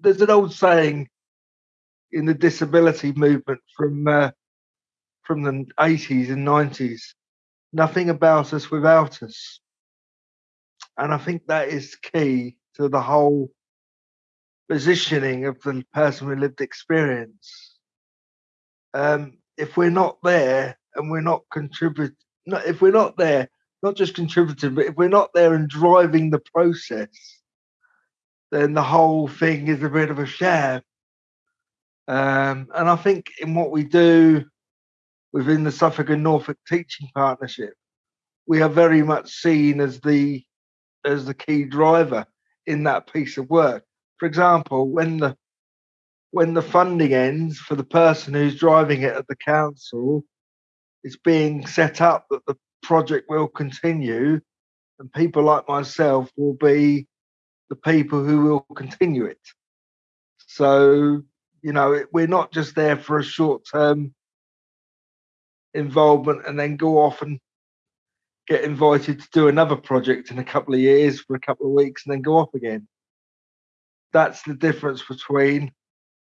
there's an old saying in the disability movement from uh, from the 80s and 90s nothing about us without us. And i think that is key to the whole positioning of the person with lived experience. Um, if we're not there and we're not contributing if we're not there not just contributing but if we're not there and driving the process then the whole thing is a bit of a sham um, and I think in what we do within the Suffolk and Norfolk Teaching Partnership, we are very much seen as the as the key driver in that piece of work. For example, when the when the funding ends for the person who's driving it at the council, it's being set up that the project will continue, and people like myself will be the people who will continue it. So you know, we're not just there for a short term involvement and then go off and get invited to do another project in a couple of years for a couple of weeks and then go off again. That's the difference between,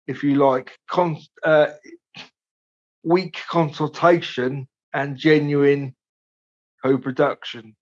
if you like, con- uh, weak consultation and genuine co production.